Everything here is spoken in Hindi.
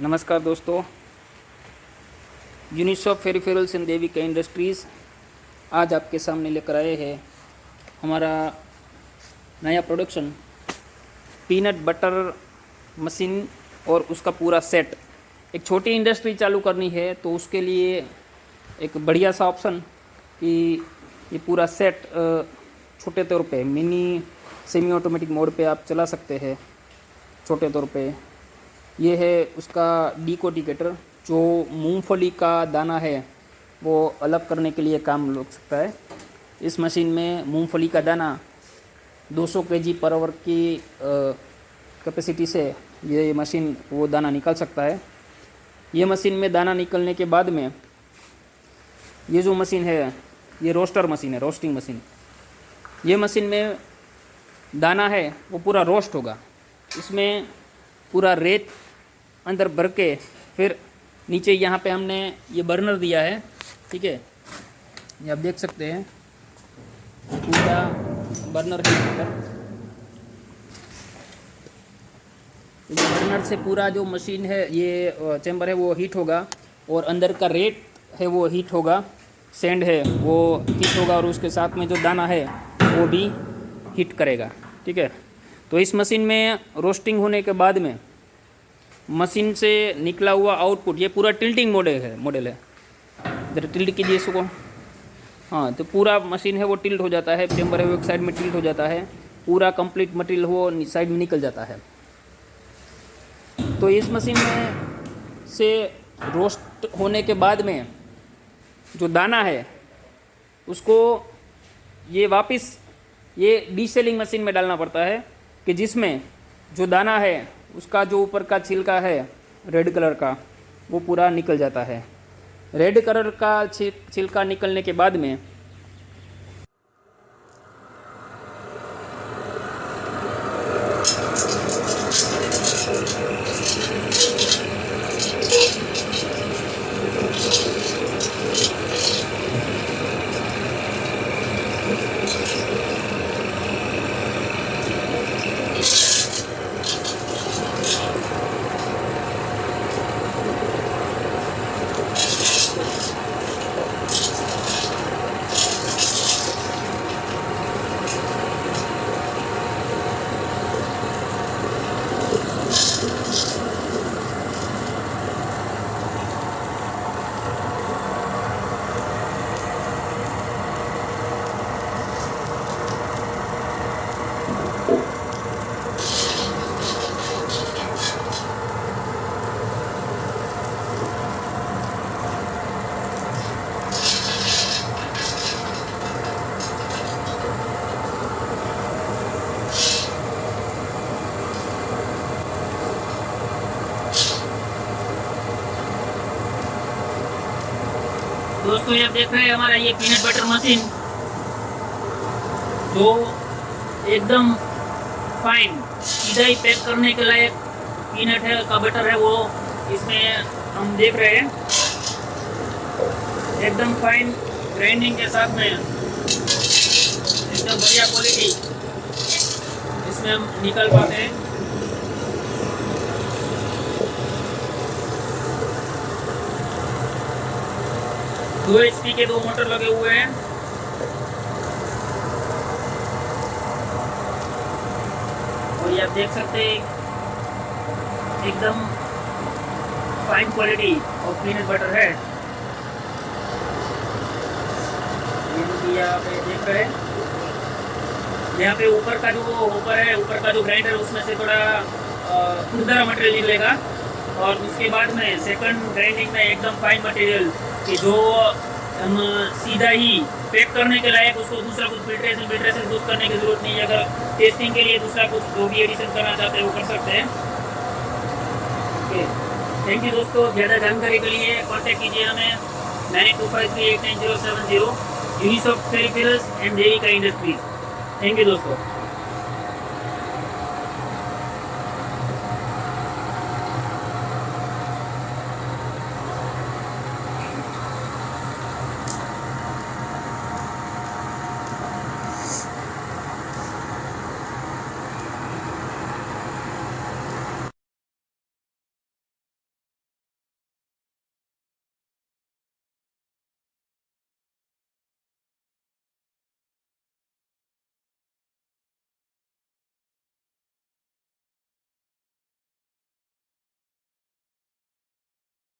नमस्कार दोस्तों। यूनिसॉफ फेरिफेरल्स देवी देविका इंडस्ट्रीज़ आज आपके सामने लेकर आए हैं हमारा नया प्रोडक्शन पीनट बटर मशीन और उसका पूरा सेट एक छोटी इंडस्ट्री चालू करनी है तो उसके लिए एक बढ़िया सा ऑप्शन कि ये पूरा सेट छोटे तौर पे मिनी सेमी ऑटोमेटिक मोड पे आप चला सकते हैं, छोटे तौर पे। ये है उसका डिकोडिकेटर जो मूंगफली का दाना है, वो अलग करने के लिए काम लग सकता है। इस मशीन में मूंगफली का दाना 200 केजी पर आवर की कैपेसिटी से ये मशीन, वो दाना निकाल सकता है। ये मशीन में दाना निकलने के बाद में ये जो मशीन है, ये रोस्टर मशीन है रोस्टिंग मशीन ये मशीन में दाना है, वो पूरा रोस्ट होगा। इसमें पूरा रेत अंदर भर के फिर नीचे यहाँ पे हमने ये बर्नर दिया है, ठीक है? ये आप देख सकते हैं। पूरा बर्नर पर। तो ये बर्नर से पूरा जो मशीन है, ये चैम्बर है, वो हीट होगा और अंदर का रेत है, वो हीट होगा। सेंड है, वो हीट होगा और उसके साथ में जो दाना है, वो भी हीट करेगा, ठीक है? तो इस मशीन में रोस्टिंग होने के बाद में मशीन से निकला हुआ आउटपुट, ये पूरा टिल्टिंग मॉडल है मॉडल है। जरा टिल्ट कीजिए इसको। हाँ तो पूरा मशीन है, वो टिल्ट हो जाता है चेम्बर है, वो एक साइड में टिल्ट हो जाता है। पूरा कंप्लीट मटेरियल वो साइड में निकल जाता है। तो इस मशीन में से रोस्ट होने के बाद में जो दाना है, उसको ये वापस ये डीसेलिंग मशीन में डालना पड़ता है। कि जिसमें जो दाना है, उसका जो ऊपर का छिलका है, रेड कलर का, वो पूरा निकल जाता है। रेड कलर का छिलका निकलने के बाद में दोस्तों, ये आप देख रहे हैं हमारा ये पीनट बटर मशीन जो एकदम फाइन सीधा ही पैक करने के लायक पीनट है, का बटर है वो। इसमें हम देख रहे हैं, एकदम फाइन ग्राइंडिंग के साथ में। एकदम बढ़िया क्वालिटी इसमें हम निकल पाते हैं। दो एच के दो मोटर लगे हुए हैं। और आप देख सकते हैं, एकदम fine quality of peanut butter है। यहाँ पे रहे यहाँ पे ऊपर का जो ऊपर है, ऊपर का जो ग्राइंडर उसमें से थोड़ा खुरदरा मटेरियल निकलेगा। और उसके बाद में सेकंड ग्राइंडिंग में एकदम फाइन मटेरियल कि जो हम सीधा ही पैक करने के लायक उसको दूसरा कुछ फिल्ट्रेशन फिल्ट्रेशन कुछ करने की ज़रूरत नहीं है। अगर टेस्टिंग के लिए दूसरा कुछ जो भी एडिशन करना चाहते हैं, वो कर सकते हैं। ओके। थैंक यू दोस्तों, ज़्यादा जानकारी के लिए कांटेक्ट कीजिए हमें। Nine two five three eight nine zero seven zero यूनिसॉफ peripherals and Devika industries thank you दोस्तों।